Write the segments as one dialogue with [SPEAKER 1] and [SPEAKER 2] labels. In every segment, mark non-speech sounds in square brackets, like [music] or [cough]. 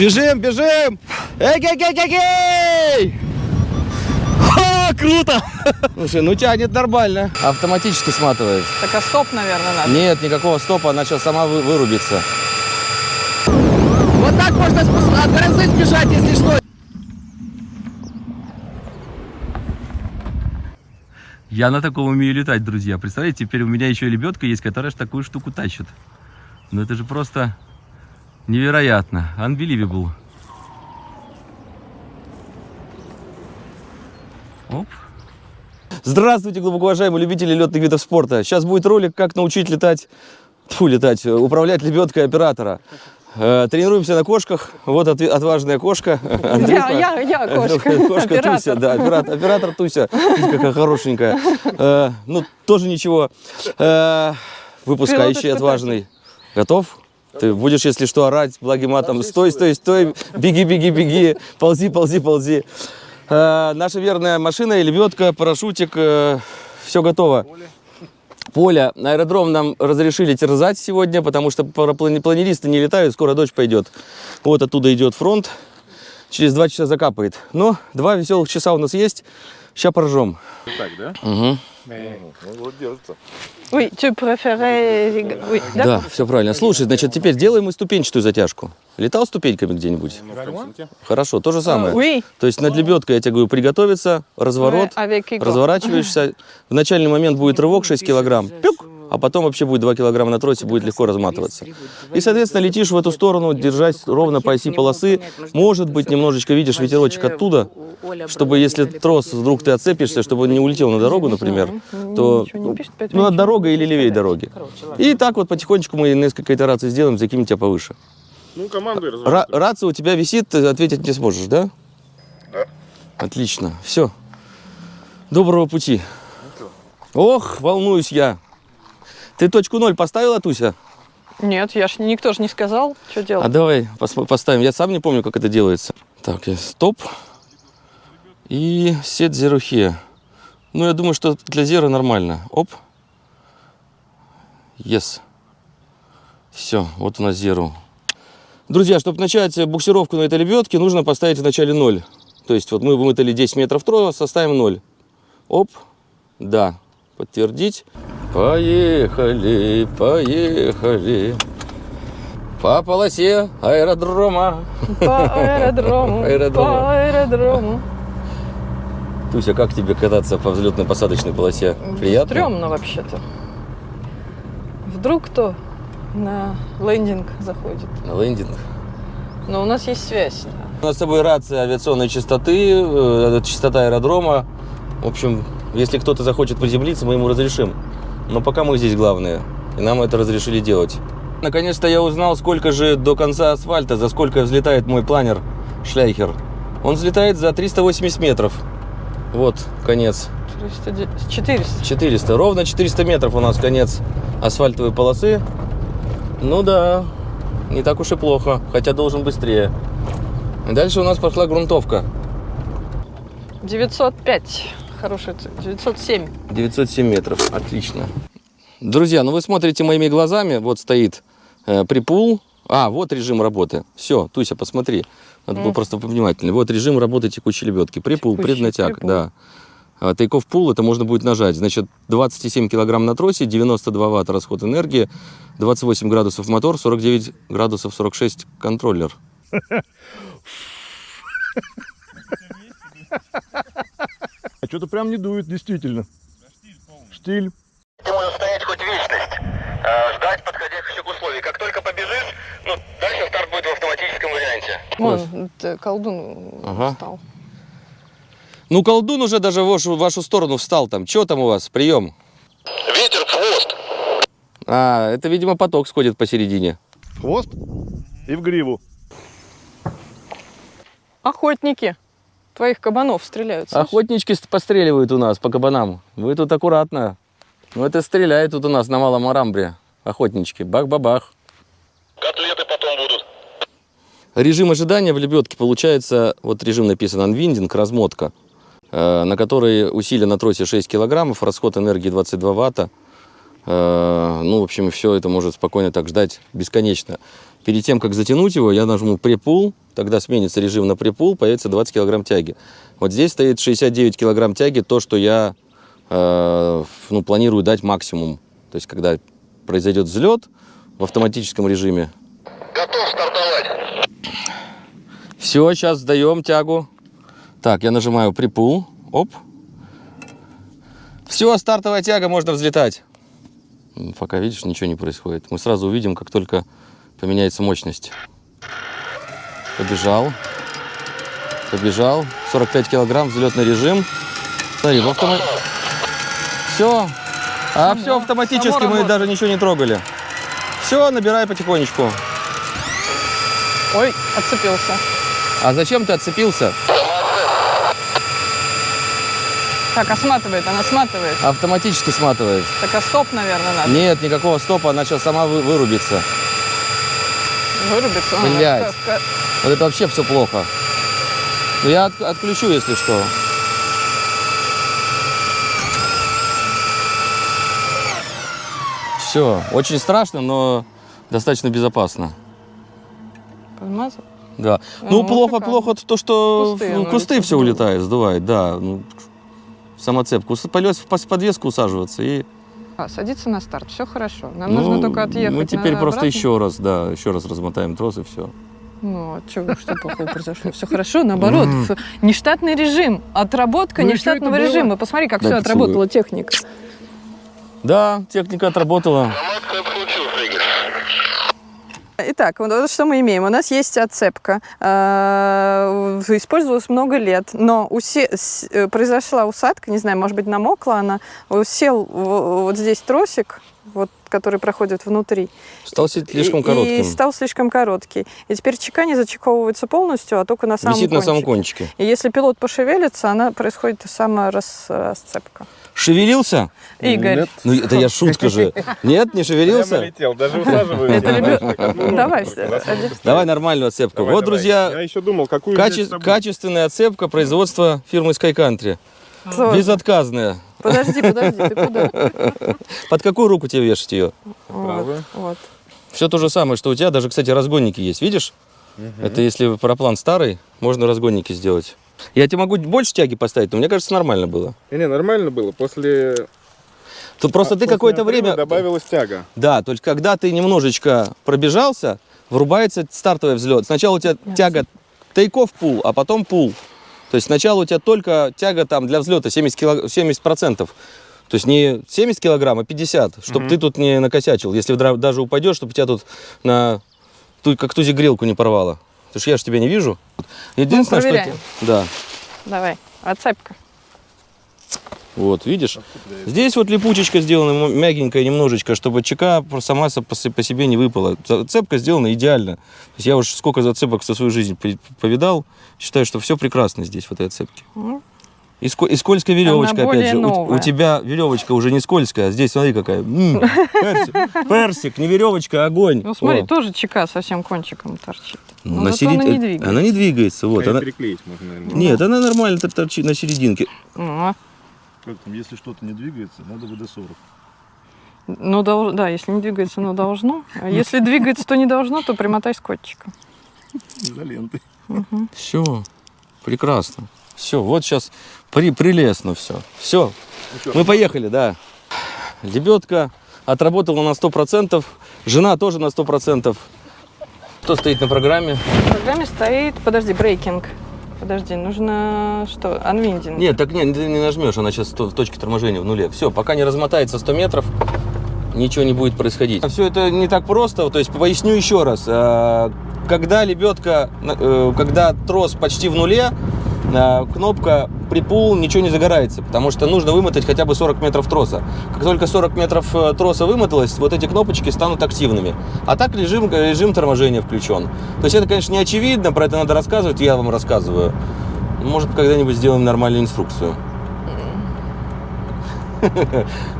[SPEAKER 1] Бежим, бежим! Эй, эй, эй, эй, эй! Ха, круто! Слушай, ну тянет нормально. Автоматически сматывает.
[SPEAKER 2] Так а стоп, наверное, надо.
[SPEAKER 1] Нет, никакого стопа, она сейчас сама вы- вырубится. Вот так можно от грозы сбежать, если что. Я на таком умею летать, друзья. Представляете, теперь у меня еще и лебедка есть, которая ж такую штуку тащит. Ну это же просто невероятно. Unbelievable. Оп. Здравствуйте, глубоко уважаемые любители летных видов спорта. Сейчас будет ролик, как научить летать, тьфу, летать, э, управлять лебедкой оператора. Э, Тренируемся на кошках. Вот отважная кошка. [laughs] Андрюха.
[SPEAKER 2] Я, я, я кошка. [laughs]
[SPEAKER 1] Кошка
[SPEAKER 2] Оператор.
[SPEAKER 1] Туся, да, оператор, оператор Туся. Видите, какая хорошенькая. Э, Ну, тоже ничего. Выпускающий, отважный. Готов? Ты будешь, если что, орать благим матом. Стой, стой, стой, беги, беги, беги, ползи, ползи, ползи. Э, Наша верная машина, лебедка, парашютик, все готово. Поле, на аэродром нам разрешили терзать сегодня, потому что планеристы не летают, скоро дождь пойдет. Вот оттуда идет фронт, через два часа закапает. Но два веселых часа у нас есть, сейчас поржем.
[SPEAKER 3] Так, да?
[SPEAKER 1] Угу.
[SPEAKER 3] Ну, вот держится.
[SPEAKER 2] Oui, tu préférais... Oui,
[SPEAKER 1] Да, все правильно. Слушай, значит, теперь делаем мы ступенчатую затяжку. Летал ступеньками где-нибудь? Хорошо, то же самое.
[SPEAKER 2] Oui,
[SPEAKER 1] То есть над лебедкой, я тебе говорю, приготовиться, разворот,
[SPEAKER 2] Igor.
[SPEAKER 1] разворачиваешься. В начальный момент будет рывок 6 килограмм, пюк, а потом вообще будет 2 килограмма на тросе, будет легко разматываться. И, соответственно, летишь в эту сторону, держась ровно по оси полосы. Может быть, немножечко видишь ветерочек оттуда, чтобы если трос вдруг ты отцепишься, чтобы он не улетел на дорогу, например, то ну, над
[SPEAKER 2] минут.
[SPEAKER 1] дорогой или левее дороги. И так вот потихонечку мы несколько итераций сделаем, закинем тебя повыше.
[SPEAKER 3] Ну, разворачивай.
[SPEAKER 1] рация у тебя висит, ты ответить не сможешь, да?
[SPEAKER 3] Да.
[SPEAKER 1] Отлично. Все. Доброго пути. Ох, волнуюсь я. Ты точку ноль поставила, Туся?
[SPEAKER 2] Нет, я ж никто же не сказал, что
[SPEAKER 1] А
[SPEAKER 2] делать.
[SPEAKER 1] давай посмо- поставим. Я сам не помню, как это делается. Так, я стоп. И сет zero here. Ну, я думаю, что для зера нормально. Оп. Yes. Все, вот у нас zero. Друзья, чтобы начать буксировку на этой лебедке, нужно поставить в начале 0. То есть вот мы вымотали 10 метров троса, ставим 0. Оп. Да. Подтвердить. Поехали, поехали. По полосе аэродрома.
[SPEAKER 2] По аэродрому, [laughs]
[SPEAKER 1] Аэродрому.
[SPEAKER 2] по аэродрому.
[SPEAKER 1] Туся, как тебе кататься по взлетно-посадочной полосе? Приятно?
[SPEAKER 2] Стремно вообще-то. Вдруг кто на лендинг заходит.
[SPEAKER 1] На лендинг.
[SPEAKER 2] Но у нас есть связь.
[SPEAKER 1] У нас с собой рация авиационной частоты, э, частота аэродрома. В общем, если кто-то захочет приземлиться, мы ему разрешим. Но пока мы здесь главные, и нам это разрешили делать. Наконец-то я узнал, сколько же до конца асфальта, за сколько взлетает мой планер Шляйхер. Он взлетает за 380 метров. Вот, конец.
[SPEAKER 2] 400, 400.
[SPEAKER 1] 400. Ровно 400 метров у нас конец асфальтовой полосы. Ну да, не так уж и плохо, хотя должен быстрее. И дальше у нас пошла грунтовка.
[SPEAKER 2] 905. Хорошая цель. 907.
[SPEAKER 1] 907 метров. Отлично. Друзья, ну вы смотрите моими глазами. Вот стоит э, припул. А, вот режим работы. Все, Туся, посмотри. Надо было
[SPEAKER 2] Мгм.
[SPEAKER 1] просто повнимательнее. Вот режим работы текущей лебедки. Припул,
[SPEAKER 2] Текущий
[SPEAKER 1] преднатяг,
[SPEAKER 2] припул.
[SPEAKER 1] да. А Тейков пул это можно будет нажать. Значит, 27 килограмм на тросе, 92 ватта расход энергии, 28 градусов мотор, 49 градусов 46 контроллер. [laughs]
[SPEAKER 4] А что-то прям не дует, действительно. Штиль.
[SPEAKER 5] Ты можешь стоять хоть вечность, э, ждать подходящих условий. Как только побежишь, ну, дальше старт будет в автоматическом варианте.
[SPEAKER 2] Вон, это колдун
[SPEAKER 1] Ага.
[SPEAKER 2] встал.
[SPEAKER 1] Ну, колдун уже даже в вашу, в вашу сторону встал там. Че там у вас? Прием.
[SPEAKER 5] Ветер в хвост.
[SPEAKER 1] А, это, видимо, поток сходит посередине.
[SPEAKER 4] Хвост и в гриву.
[SPEAKER 2] Охотники. Твоих кабанов стреляют. слышишь?
[SPEAKER 1] Охотнички ст- постреливают у нас по кабанам. Вы тут аккуратно. Ну, это стреляет тут у нас на Малом Арамбре. Охотнички. Бах-бабах.
[SPEAKER 5] Котлеты потом будут.
[SPEAKER 1] Режим ожидания в лебедке получается, вот режим написан анвиндинг, размотка, э, на которой усилие на тросе 6 килограммов, расход энергии 22 ватта. Э, ну, в общем, все это может спокойно так ждать бесконечно. Перед тем, как затянуть его, я нажму препул, тогда сменится режим на припул, появится 20 килограмм тяги. Вот здесь стоит 69 килограмм тяги, то, что я э, ну, планирую дать максимум. То есть, когда произойдет взлет в автоматическом режиме,
[SPEAKER 5] Готов стартовать.
[SPEAKER 1] Все, сейчас сдаем тягу. Так, я нажимаю припул. Оп. Все, стартовая тяга, можно взлетать. Пока, видишь, ничего не происходит. Мы сразу увидим, как только поменяется мощность. Побежал. Побежал. 45 килограмм, взлетный режим. Смотри, в автомат... Все. А все автоматически, мы даже ничего не трогали. Все, набирай потихонечку.
[SPEAKER 2] Ой, отцепился.
[SPEAKER 1] А зачем ты отцепился?
[SPEAKER 2] Так, а сматывает, она сматывает.
[SPEAKER 1] Автоматически сматывает.
[SPEAKER 2] Так, а стоп, наверное, надо.
[SPEAKER 1] Нет, никакого стопа, она сейчас сама вы- вырубится.
[SPEAKER 2] Вырубится.
[SPEAKER 1] Блядь. Вот это вообще все плохо. Ну, я от- отключу, если что. Все, очень страшно, но достаточно безопасно.
[SPEAKER 2] Подмазал?
[SPEAKER 1] Да.
[SPEAKER 2] Ну,
[SPEAKER 1] Ну, плохо, плохо то, что
[SPEAKER 2] кусты
[SPEAKER 1] в кусты все улетает, сдувает, да. Ну, самоцепку. Полез в подвеску усаживаться и...
[SPEAKER 2] А, садиться на старт, все хорошо. Нам
[SPEAKER 1] ну,
[SPEAKER 2] нужно только отъехать.
[SPEAKER 1] Мы теперь
[SPEAKER 2] на-
[SPEAKER 1] просто
[SPEAKER 2] обратно.
[SPEAKER 1] еще раз, да, еще раз размотаем трос и все.
[SPEAKER 2] Ну, а чё, что плохого произошло? Все хорошо, наоборот. Нештатный режим, отработка
[SPEAKER 4] Ну
[SPEAKER 2] нештатного режима. Посмотри, как все отработала техника.
[SPEAKER 1] Да, техника отработала.
[SPEAKER 2] Итак, вот что мы имеем. У нас есть отцепка. э, Использовалась много лет, но усе- э, произошла усадка, не знаю, может быть, намокла она. Сел вот здесь тросик, вот, который проходит внутри.
[SPEAKER 1] Стал слишком
[SPEAKER 2] и,
[SPEAKER 1] коротким.
[SPEAKER 2] И стал слишком короткий. И теперь чека не зачековывается полностью, а только на самом
[SPEAKER 1] Висит на самом
[SPEAKER 2] кончике.
[SPEAKER 1] кончике.
[SPEAKER 2] И если пилот пошевелится, она происходит саморасцепка.
[SPEAKER 1] Шевелился?
[SPEAKER 2] Игорь,
[SPEAKER 4] Нет.
[SPEAKER 1] Ну, это я шутка же. Нет, не шевелился?
[SPEAKER 3] летел, даже одну
[SPEAKER 2] давай.
[SPEAKER 1] Давай нормальную отцепку. Вот, друзья,
[SPEAKER 3] Я еще думал, какую
[SPEAKER 1] качественная отцепка производства фирмы Sky Country. Безотказная.
[SPEAKER 2] Подожди, подожди, ты куда?
[SPEAKER 1] Под какую руку тебе вешать ее?
[SPEAKER 2] Вот.
[SPEAKER 1] Все то же самое, что у тебя. Даже, кстати, разгонники есть. Видишь? Это если параплан старый, можно разгонники сделать. Я тебе могу больше тяги поставить, но мне кажется, нормально было.
[SPEAKER 3] Не, не, нормально было. После
[SPEAKER 1] Тут просто
[SPEAKER 3] а,
[SPEAKER 1] ты какое-то время...
[SPEAKER 3] добавилась тяга.
[SPEAKER 1] Да, то есть когда ты немножечко пробежался, врубается стартовый взлет. Сначала у тебя тяга тейков пул, а потом пул. То есть сначала у тебя только тяга там для взлета 70, кило... 70%. То есть не 70 килограмм, а 50, чтобы ты тут не накосячил. Если даже упадешь, чтобы тебя тут на ту- как тузик грелку не порвало. Потому что я же тебя не вижу. Единственное, что...
[SPEAKER 2] проверяем.
[SPEAKER 1] те- Да.
[SPEAKER 2] Давай, отцепка.
[SPEAKER 1] Вот, видишь? Здесь вот липучечка сделана м- мягенькая немножечко, чтобы чека сама по се- по себе не выпала. Цепка сделана идеально. То есть я уж сколько зацепок за свою жизнь по- повидал, считаю, что все прекрасно здесь в этой отцепке.
[SPEAKER 2] Ну.
[SPEAKER 1] И, ско- и скользкая веревочка, опять же. У- У, тебя веревочка уже не скользкая, а здесь смотри какая. М, персик, персик, не веревочка, а огонь.
[SPEAKER 2] Ну смотри,
[SPEAKER 1] О.
[SPEAKER 2] тоже чека совсем кончиком торчит.
[SPEAKER 1] Ну,
[SPEAKER 2] Но
[SPEAKER 1] на
[SPEAKER 2] зато она
[SPEAKER 1] серед-
[SPEAKER 2] не двигается.
[SPEAKER 1] Она не двигается, вот. Она...
[SPEAKER 3] можно, наверное.
[SPEAKER 1] Нет, она нормально тор- торчит на серединке.
[SPEAKER 2] Ну,
[SPEAKER 4] Как там, если что-то не двигается, надо ВД-40.
[SPEAKER 2] Ну, дол- да, если не двигается, но должно. А если двигается, то не должно, то примотай скотчиком.
[SPEAKER 4] Изоленты.
[SPEAKER 1] Все, прекрасно. Все, вот сейчас при, прелестно все. Все, мы поехали, да. Лебедка отработала на 100%, жена тоже на 100%. Кто стоит на программе?
[SPEAKER 2] В программе стоит, подожди, брейкинг. Подожди, нужно что? Анвиндинг.
[SPEAKER 1] Нет, так нет, ты не нажмешь, она сейчас в точке торможения в нуле. Все, пока не размотается 100 метров, ничего не будет происходить. Все это не так просто, то есть поясню еще раз. А, Когда лебедка, э, когда трос почти в нуле, а, кнопка припул, ничего не загорается, потому что нужно вымотать хотя бы 40 метров троса. Как только 40 метров э, троса вымоталось, вот эти кнопочки станут активными. А так режим, режим торможения включен. То есть это, конечно, не очевидно, про это надо рассказывать, я вам рассказываю. Может, когда-нибудь сделаем нормальную инструкцию. [laughs]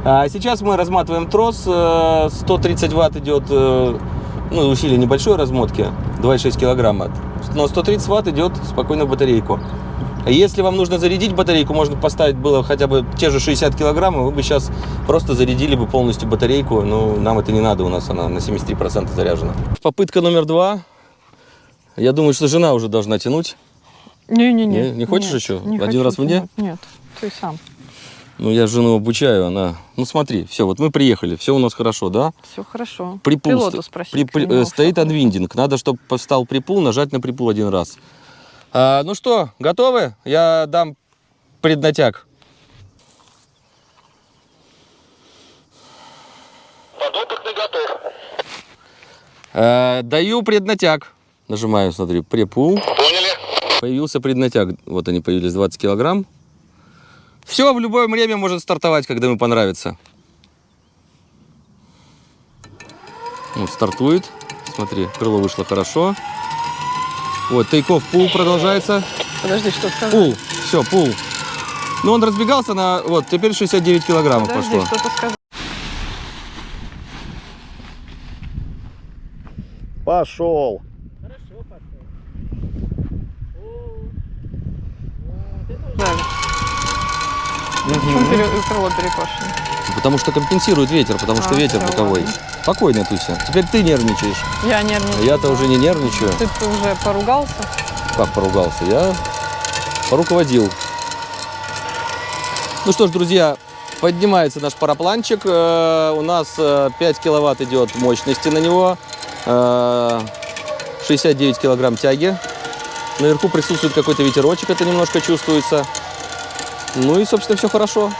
[SPEAKER 1] А сейчас мы разматываем трос. э, 130 ватт идет, э, ну, усилие небольшой размотки, 2,6 килограмма. Но 130 ватт идет спокойно в батарейку. А Если вам нужно зарядить батарейку, можно поставить было хотя бы те же 60 килограмм, и вы бы сейчас просто зарядили бы полностью батарейку. Но нам это не надо, у нас она на 73% заряжена. Попытка номер два. Я думаю, что жена уже должна тянуть.
[SPEAKER 2] Не-не-не.
[SPEAKER 1] Не- не хочешь
[SPEAKER 2] нет,
[SPEAKER 1] еще?
[SPEAKER 2] не
[SPEAKER 1] Один раз мне?
[SPEAKER 2] тянуть. Нет, ты сам.
[SPEAKER 1] Ну, я жену обучаю, она... Ну, смотри, все, вот мы приехали, все у нас хорошо, да?
[SPEAKER 2] Все хорошо.
[SPEAKER 1] Припул
[SPEAKER 2] Пилоту спроси.
[SPEAKER 1] при- э, стоит анвиндинг. Надо, чтобы встал припул, нажать на припул один раз. А, ну что, готовы? Я дам преднатяг.
[SPEAKER 5] Подопытный готов.
[SPEAKER 1] Э, даю преднатяг. Нажимаю, смотри, припул.
[SPEAKER 5] Поняли?
[SPEAKER 1] Появился преднатяг. Вот они появились, 20 килограмм. Все, в любое время может стартовать, когда ему понравится. Вот, стартует. Смотри, крыло вышло хорошо. Вот, тейков пул продолжается.
[SPEAKER 2] Подожди, что сказал?
[SPEAKER 1] Пул, все, пул. Ну, он разбегался на... Вот, теперь 69 килограммов
[SPEAKER 2] Подожди,
[SPEAKER 1] пошло.
[SPEAKER 2] что-то сказал.
[SPEAKER 4] Пошел.
[SPEAKER 2] Жаль. Почему пере- крыло перекошено?
[SPEAKER 1] Потому что компенсирует ветер, потому что
[SPEAKER 2] А,
[SPEAKER 1] ветер
[SPEAKER 2] всё,
[SPEAKER 1] боковой.
[SPEAKER 2] ладно.
[SPEAKER 1] Спокойно, Туся. Теперь ты нервничаешь.
[SPEAKER 2] Я нервничаю.
[SPEAKER 1] Я-то уже не нервничаю.
[SPEAKER 2] Ты уже поругался?
[SPEAKER 1] Как поругался? Я поруководил. Ну что ж, друзья, поднимается наш парапланчик. Э, У нас э, 5 киловатт идет мощности на него. Э, 69 килограмм тяги. Наверху присутствует какой-то ветерочек, это немножко чувствуется. Ну и, собственно, все хорошо.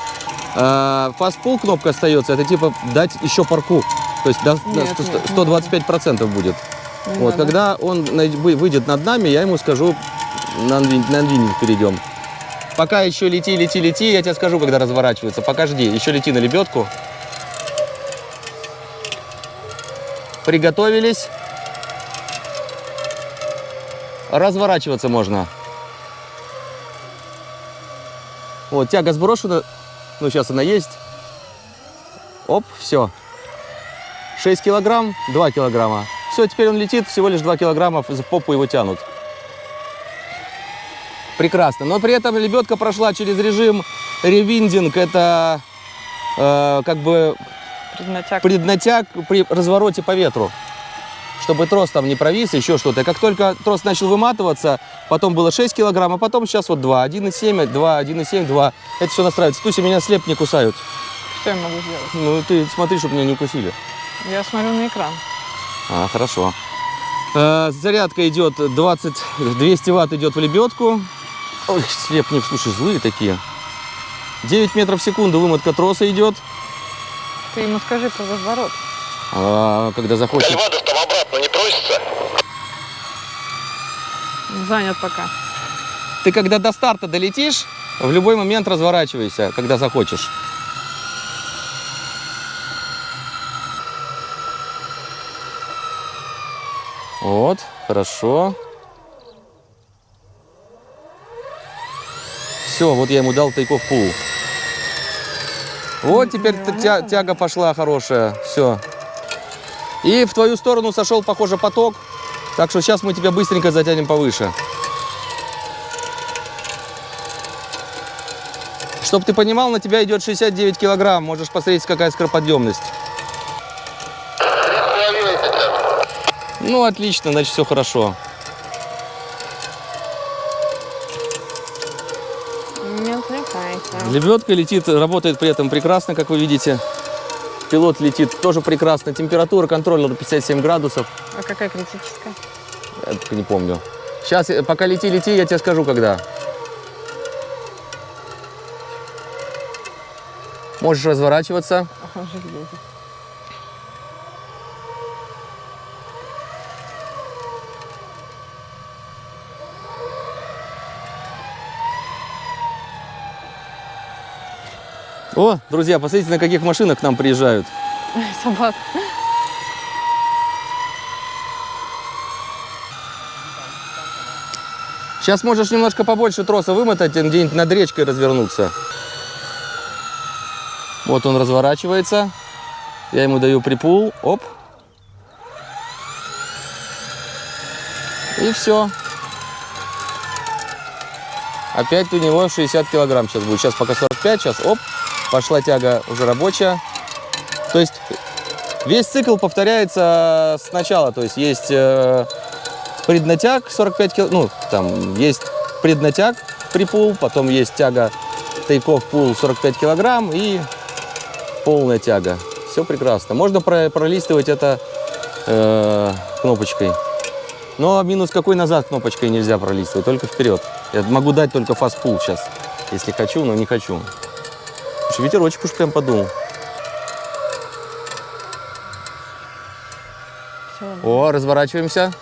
[SPEAKER 1] Э, Fast кнопка остается, это типа дать еще парку. То есть до,
[SPEAKER 2] Нет,
[SPEAKER 1] 100
[SPEAKER 2] нет,
[SPEAKER 1] 125% будет.
[SPEAKER 2] Не
[SPEAKER 1] Вот,
[SPEAKER 2] надо.
[SPEAKER 1] когда он выйдет над нами, я ему скажу, на анвининг перейдем. Пока еще лети, лети, лети, я тебе скажу, когда разворачивается. Пока жди, еще лети на лебедку. Приготовились. Разворачиваться можно. Вот, тяга сброшена. Ну, сейчас она есть. Оп, все. 6 килограмм, 2 килограмма. Все, теперь он летит, всего лишь 2 килограмма, в попу его тянут. Прекрасно. Но при этом лебедка прошла через режим ревиндинг. Это э, как бы
[SPEAKER 2] Преднатяг.
[SPEAKER 1] преднатяг при развороте по ветру. Чтобы трос там не провис, еще что-то. И Как только трос начал выматываться, потом было 6 килограмм, а потом сейчас вот 2. 1,7, 2, 1,7, 2. Это все настраивается. Туся, меня слеп не кусают.
[SPEAKER 2] Что я могу сделать?
[SPEAKER 1] Ну, ты смотри, чтобы меня не укусили.
[SPEAKER 2] Я смотрю на экран.
[SPEAKER 1] А, хорошо. Э, зарядка идет 20, 200 ватт идет в лебедку. Ой, слепник, слушай, злые такие. 9 метров в секунду вымотка троса идет.
[SPEAKER 2] Ты ему скажи про разворот.
[SPEAKER 1] А, когда захочет.
[SPEAKER 5] Там обратно не просится?
[SPEAKER 2] Занят пока.
[SPEAKER 1] Ты когда до старта долетишь, в любой момент разворачивайся, когда захочешь. Вот, хорошо. Все, вот я ему дал тайков пул. Вот теперь тя- тяга пошла хорошая. Все. И в твою сторону сошел, похоже, поток. Так что сейчас мы тебя быстренько затянем повыше. Чтоб ты понимал, на тебя идет 69 килограмм. Можешь посмотреть, какая скороподъемность. Ну, отлично, значит, все хорошо. Лебедка летит, работает при этом прекрасно, как вы видите. Пилот летит тоже прекрасно. Температура контроллера 57 градусов.
[SPEAKER 2] А какая критическая?
[SPEAKER 1] Я только не помню. Сейчас, пока лети, лети, я тебе скажу, когда. Можешь разворачиваться.
[SPEAKER 2] Ага, железо.
[SPEAKER 1] О, друзья, посмотрите, на каких машинах к нам приезжают.
[SPEAKER 2] Собак.
[SPEAKER 1] Сейчас можешь немножко побольше троса вымотать, где-нибудь над речкой развернуться. Вот он разворачивается. Я ему даю припул. Оп. И все. Опять у него 60 килограмм сейчас будет. Сейчас пока 45, сейчас оп. Пошла тяга уже рабочая. То есть весь цикл повторяется сначала. То есть есть э, преднатяг 45 кил, ну, там есть преднатяг припул, потом есть тяга тейков пул 45 килограмм и полная тяга. Все прекрасно. Можно про- пролистывать это э, кнопочкой. Но минус какой назад кнопочкой нельзя пролистывать, только вперед. Я могу дать только фастпул сейчас, если хочу, но не хочу. Слушай, ветерочек уж прям подул.
[SPEAKER 2] Всё.
[SPEAKER 1] О, разворачиваемся.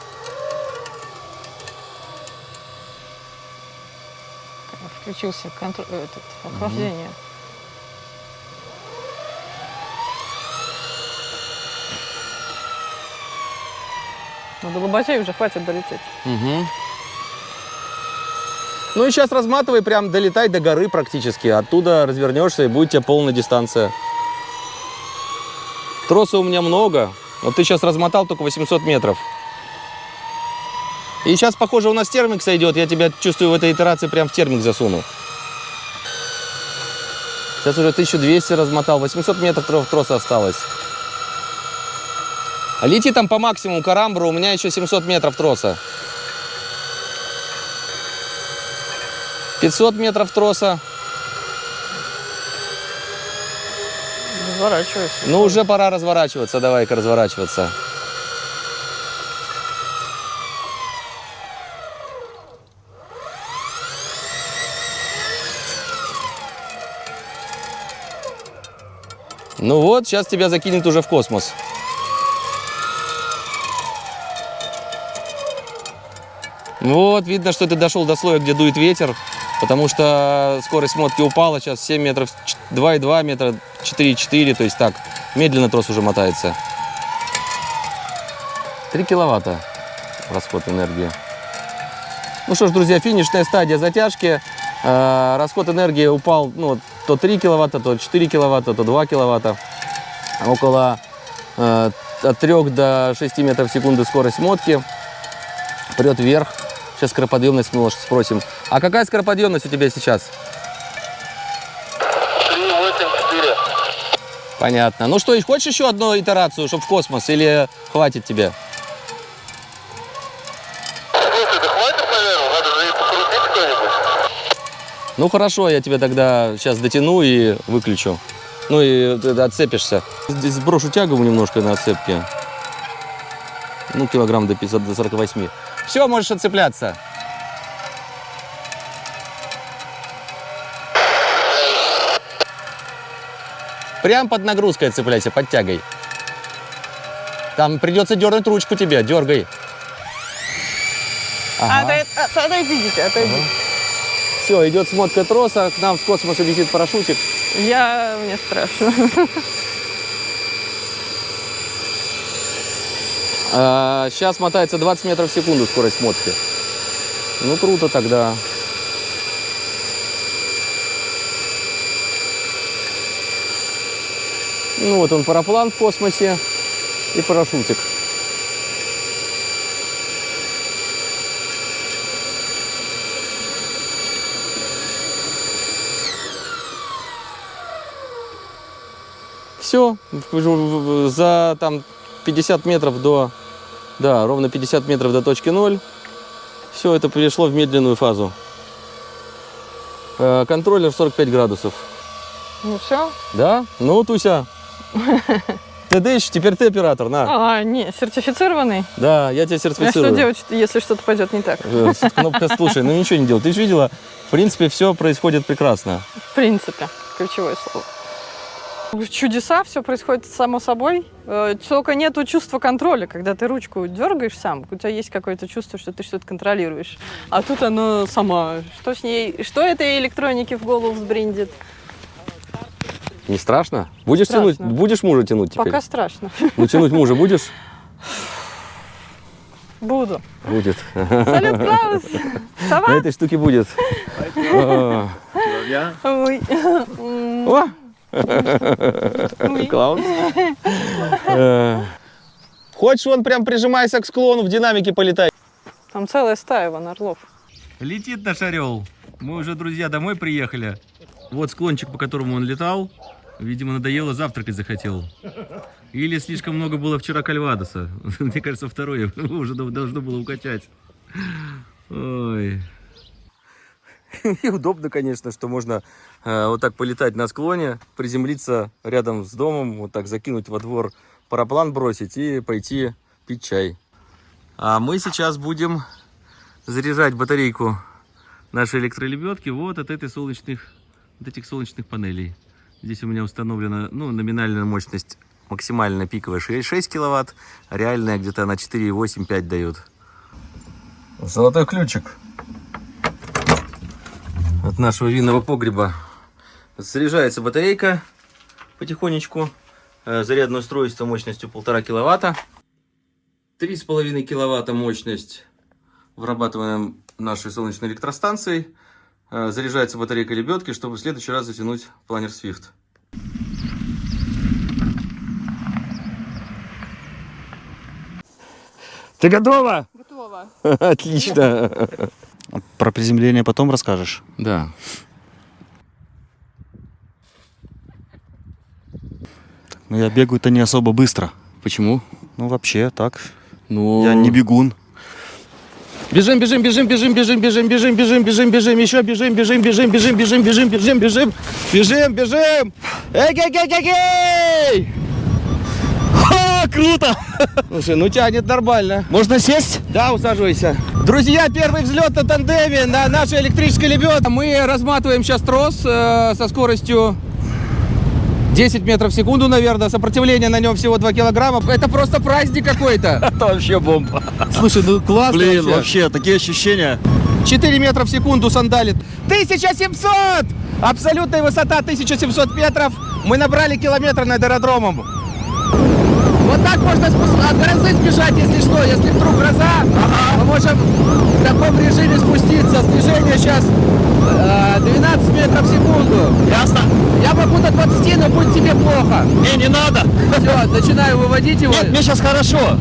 [SPEAKER 2] Включился контр- этот, охлаждение. Ну, до Лоботей уже хватит долететь.
[SPEAKER 1] Мгм. Ну и сейчас разматывай, прям долетай до горы практически. Оттуда развернешься и будет у тебя полная дистанция. Троса у меня много. Вот ты сейчас размотал только 800 метров. И сейчас, похоже, у нас термик сойдет. Я тебя чувствую в этой итерации прям в термик засуну. Сейчас уже 1200 размотал. 800 метров тро- троса осталось. А Лети там по максимуму карамбру. У меня еще 700 метров троса. 500 метров троса.
[SPEAKER 2] Разворачивайся.
[SPEAKER 1] Ну, уже пора разворачиваться. Давай-ка разворачиваться. Ну вот, сейчас тебя закинет уже в космос. Вот, видно, что ты дошел до слоя, где дует ветер, потому что скорость мотки упала, сейчас 7 метров, 2,2 метра, 4,4, то есть так, медленно трос уже мотается. 3 киловатта расход энергии. Ну что ж, друзья, финишная стадия затяжки. Э, Расход энергии упал ну, то 3 киловатта, то 4 киловатта, то 2 киловатта. Около э, от 3 до 6 метров в секунду скорость мотки. Прет вверх. Сейчас скороподъемность мы спросим. А какая скороподъемность у тебя сейчас?
[SPEAKER 5] 384.
[SPEAKER 1] Понятно. Ну что, хочешь еще одну итерацию, чтобы в космос, или хватит тебе?
[SPEAKER 5] Слушай, да хватит, наверное, надо же и покрутить кто-нибудь.
[SPEAKER 1] Ну хорошо, я тебя тогда сейчас дотяну и выключу. Ну и отцепишься. Здесь сброшу тягу немножко на отцепке. Ну, килограмм до 50, до 48. Все, можешь отцепляться. Прям под нагрузкой отцепляйся, под тягой. Там придется дернуть ручку тебе, дергай. Ага.
[SPEAKER 2] Отойд- от- Отойдите, отойдите.
[SPEAKER 1] Все, идет смотка троса, к нам с космоса летит парашютик.
[SPEAKER 2] Я... Мне страшно. [laughs]
[SPEAKER 1] сейчас мотается 20 метров в секунду скорость мотки. Ну, круто тогда. Ну, вот он, параплан в космосе и парашютик. Все, за там 50 метров до, да, ровно 50 метров до точки ноль. Все это перешло в медленную фазу. Э, Контроллер 45 градусов.
[SPEAKER 2] Ну все.
[SPEAKER 1] Да? Ну, Туся. [laughs] Ты дышишь, теперь ты оператор, на.
[SPEAKER 2] А, не, сертифицированный.
[SPEAKER 1] Да, я тебя
[SPEAKER 2] А что
[SPEAKER 1] сертифицирую.
[SPEAKER 2] делать, если что-то пойдет не так?
[SPEAKER 1] Э, Кнопка «Слушай», ну ничего не делай. Ты же видела, в принципе, все происходит прекрасно.
[SPEAKER 2] В принципе, ключевое слово. Чудеса, все происходит само собой. Э, Только нету чувства контроля, когда ты ручку дергаешь сам, у тебя есть какое-то чувство, что ты что-то контролируешь. А тут она сама. Что с ней, что этой электронике в голову взбриндит?
[SPEAKER 1] Не страшно? Будешь
[SPEAKER 2] Страшно.
[SPEAKER 1] тянуть? Будешь мужа тянуть теперь?
[SPEAKER 2] Пока страшно.
[SPEAKER 1] Ну, тянуть мужа будешь?
[SPEAKER 2] Буду.
[SPEAKER 1] Будет.
[SPEAKER 2] Салют, Клаус!
[SPEAKER 1] На
[SPEAKER 2] Сова?
[SPEAKER 1] этой штуке будет.
[SPEAKER 2] Ой.
[SPEAKER 1] О!
[SPEAKER 2] Ой.
[SPEAKER 1] Клаус. Э. Хочешь, он прям прижимайся к склону, в динамике полетай.
[SPEAKER 2] Там целая стая вон орлов.
[SPEAKER 1] Летит наш орел. Мы уже, друзья, домой приехали. Вот склончик, по которому он летал. Видимо, надоело, завтракать захотел. Или слишком много было вчера кальвадоса. [laughs] Мне кажется, второе [laughs] уже должно было укачать. Ой. [laughs] И удобно, конечно, что можно э, вот так полетать на склоне, приземлиться рядом с домом, вот так закинуть во двор параплан бросить и пойти пить чай. А мы сейчас будем заряжать батарейку нашей электролебедки вот от этой солнечных, вот этих солнечных панелей. Здесь у меня установлена ну, номинальная мощность максимально пиковая 6 киловатт, а реальная где-то на 4,8-5 дает. Золотой ключик от нашего винного погреба. Заряжается батарейка потихонечку. Э, Зарядное устройство мощностью 1,5 киловатта. 3,5 киловатта мощность вырабатываем нашей солнечной электростанцией. Э, Заряжается батарейка лебедки, чтобы в следующий раз затянуть планер Swift. Ты готова?
[SPEAKER 2] Готово. [laughs]
[SPEAKER 1] Отлично.
[SPEAKER 6] Про приземление потом расскажешь.
[SPEAKER 1] Да.
[SPEAKER 6] Но я бегаю-то не особо быстро.
[SPEAKER 1] Почему?
[SPEAKER 6] Ну, вообще, так.
[SPEAKER 1] Ну,
[SPEAKER 6] Я не бегун.
[SPEAKER 1] Бежим, бежим, бежим, бежим, бежим, бежим, бежим, бежим, бежим, бежим, еще бежим, бежим, бежим, бежим, бежим, бежим, бежим, бежим, бежим, бежим. Эй!
[SPEAKER 6] Ха, круто!
[SPEAKER 1] Слушай, ну тянет нормально.
[SPEAKER 6] Можно сесть?
[SPEAKER 1] Да, усаживайся. Друзья, первый взлет на тандеме на нашей электрической лебедке. Мы разматываем сейчас трос э, со скоростью 10 метров в секунду, наверное. Сопротивление на нем всего 2 килограмма. Это просто праздник какой-то. [laughs]
[SPEAKER 6] Это вообще бомба.
[SPEAKER 1] Слушай, ну классно
[SPEAKER 6] Блин,
[SPEAKER 1] вообще.
[SPEAKER 6] вообще, такие ощущения.
[SPEAKER 1] 4 метра в секунду сандалит. 1700! Абсолютная высота 1700 метров. Мы набрали километр над аэродромом. Вот так можно от грозы сбежать, если что. Если вдруг гроза, мы можем в таком режиме спуститься. Снижение сейчас э, 12 метров в секунду.
[SPEAKER 6] Ясно?
[SPEAKER 1] Я могу до 20, но будет тебе плохо.
[SPEAKER 6] Не, не надо.
[SPEAKER 1] Все, начинаю выводить его.
[SPEAKER 6] Нет, мне сейчас хорошо.